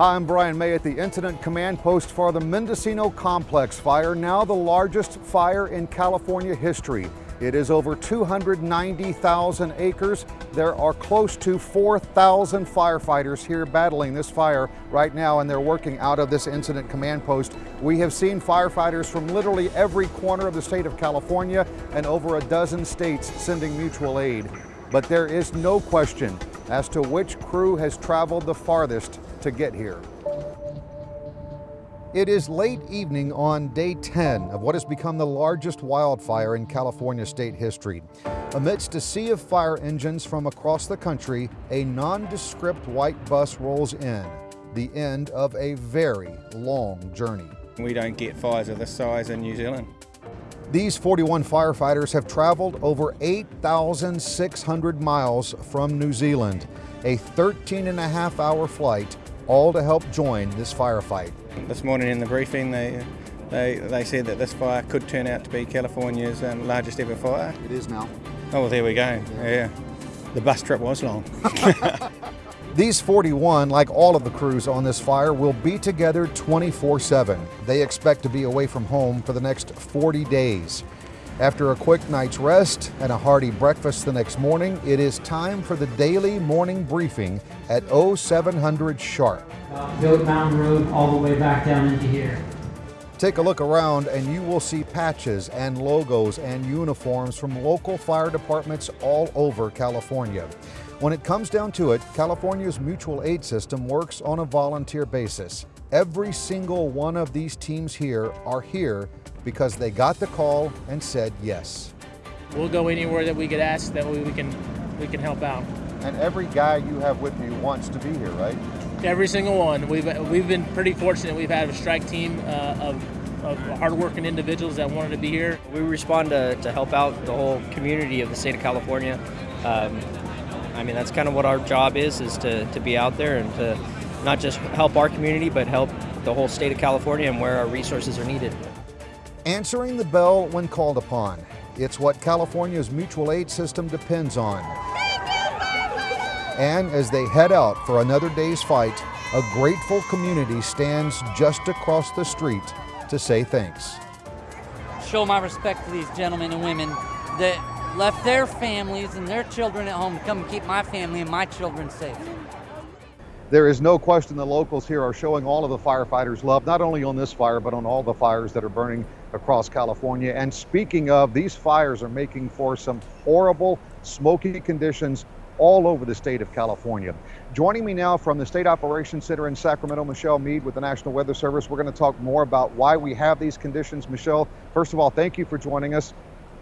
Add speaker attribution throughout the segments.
Speaker 1: I'm Brian May at the Incident Command Post for the Mendocino Complex fire, now the largest fire in California history. It is over 290,000 acres. There are close to 4,000 firefighters here battling this fire right now, and they're working out of this incident command post. We have seen firefighters from literally every corner of the state of California and over a dozen states sending mutual aid. But there is no question as to which crew has traveled the farthest to get here. It is late evening on day 10 of what has become the largest wildfire in California state history. Amidst a sea of fire engines from across the country, a nondescript white bus rolls in, the end of a very long journey.
Speaker 2: We don't get fires of this size in New Zealand.
Speaker 1: These 41 firefighters have traveled over 8,600 miles from New Zealand, a 13 and a half hour flight, all to help join this firefight.
Speaker 2: This morning in the briefing, they, they, they said that this fire could turn out to be California's um, largest ever fire.
Speaker 1: It is now.
Speaker 2: Oh, well, there we go. Yeah. yeah. The bus trip was long.
Speaker 1: These 41, like all of the crews on this fire, will be together 24 7. They expect to be away from home for the next 40 days. After a quick night's rest and a hearty breakfast the next morning, it is time for the daily morning briefing at 0700 sharp.
Speaker 3: Uh, Goat Mountain Road all the way back down into here.
Speaker 1: Take a look around and you will see patches and logos and uniforms from local fire departments all over California. When it comes down to it, California's mutual aid system works on a volunteer basis. Every single one of these teams here are here because they got the call and said yes.
Speaker 4: We'll go anywhere that we get asked that we can we can help out.
Speaker 1: And every guy you have with you wants to be here, right?
Speaker 4: Every single one. We've we've been pretty fortunate. We've had a strike team uh, of of hardworking individuals that wanted to be here.
Speaker 5: We respond to, to help out the whole community of the state of California. Um, I mean, that's kind of what our job is, is to, to be out there and to not just help our community, but help the whole state of California and where our resources are needed.
Speaker 1: Answering the bell when called upon. It's what California's mutual aid system depends on. And as they head out for another day's fight, a grateful community stands just across the street to say thanks.
Speaker 6: Show my respect to these gentlemen and women that left their families and their children at home to come and keep my family and my children safe.
Speaker 1: There is no question the locals here are showing all of the firefighters love, not only on this fire, but on all the fires that are burning across California. And speaking of, these fires are making for some horrible, smoky conditions all over the state of California. Joining me now from the State Operations Center in Sacramento, Michelle Mead with the National Weather Service. We're going to talk more about why we have these conditions. Michelle, first of all, thank you for joining us.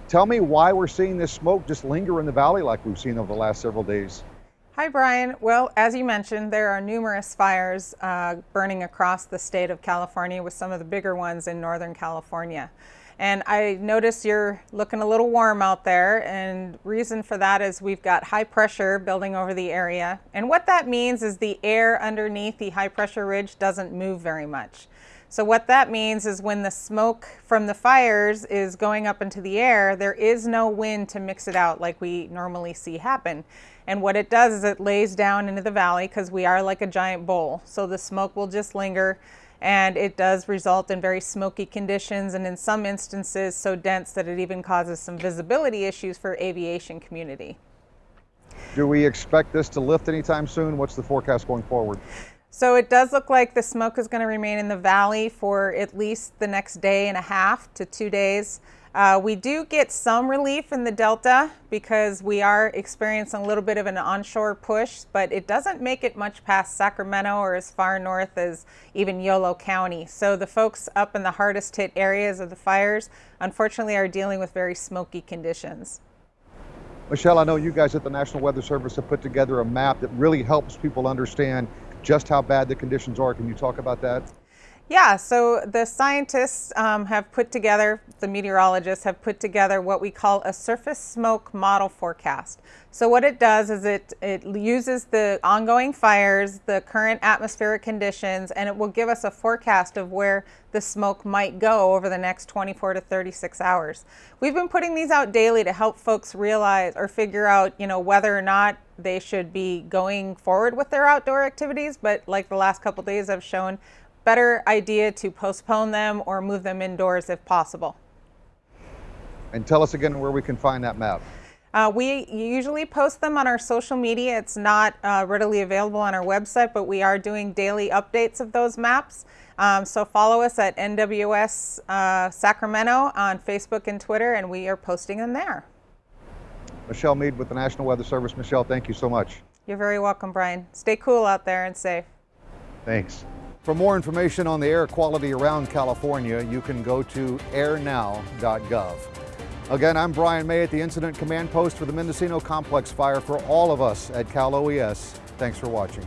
Speaker 1: Tell me why we're seeing this smoke just linger in the valley like we've seen over the last several days.
Speaker 7: Hi, Brian. Well, as you mentioned, there are numerous fires uh, burning across the state of California with some of the bigger ones in Northern California. And I notice you're looking a little warm out there and reason for that is we've got high pressure building over the area. And what that means is the air underneath the high pressure ridge doesn't move very much. So what that means is when the smoke from the fires is going up into the air, there is no wind to mix it out like we normally see happen. And what it does is it lays down into the valley because we are like a giant bowl. So the smoke will just linger and it does result in very smoky conditions and in some instances so dense that it even causes some visibility issues for aviation community.
Speaker 1: Do we expect this to lift anytime soon? What's the forecast going forward?
Speaker 7: So it does look like the smoke is going to remain in the valley for at least the next day and a half to two days. Uh, we do get some relief in the Delta because we are experiencing a little bit of an onshore push, but it doesn't make it much past Sacramento or as far north as even Yolo County. So the folks up in the hardest hit areas of the fires, unfortunately, are dealing with very smoky conditions.
Speaker 1: Michelle, I know you guys at the National Weather Service have put together a map that really helps people understand just how bad the conditions are. Can you talk about that?
Speaker 7: Yeah, so the scientists um, have put together, the meteorologists have put together what we call a surface smoke model forecast. So what it does is it, it uses the ongoing fires, the current atmospheric conditions, and it will give us a forecast of where the smoke might go over the next 24 to 36 hours. We've been putting these out daily to help folks realize or figure out, you know, whether or not they should be going forward with their outdoor activities, but like the last couple days have shown, better idea to postpone them or move them indoors if possible.
Speaker 1: And tell us again where we can find that map.
Speaker 7: Uh, we usually post them on our social media. It's not uh, readily available on our website, but we are doing daily updates of those maps. Um, so follow us at NWS uh, Sacramento on Facebook and Twitter, and we are posting them there.
Speaker 1: Michelle Mead with the National Weather Service. Michelle, thank you so much.
Speaker 7: You're very welcome, Brian. Stay cool out there and safe.
Speaker 1: Thanks. For more information on the air quality around California, you can go to airnow.gov. Again, I'm Brian May at the Incident Command Post for the Mendocino Complex Fire. For all of us at Cal OES, thanks for watching.